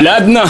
Ладно,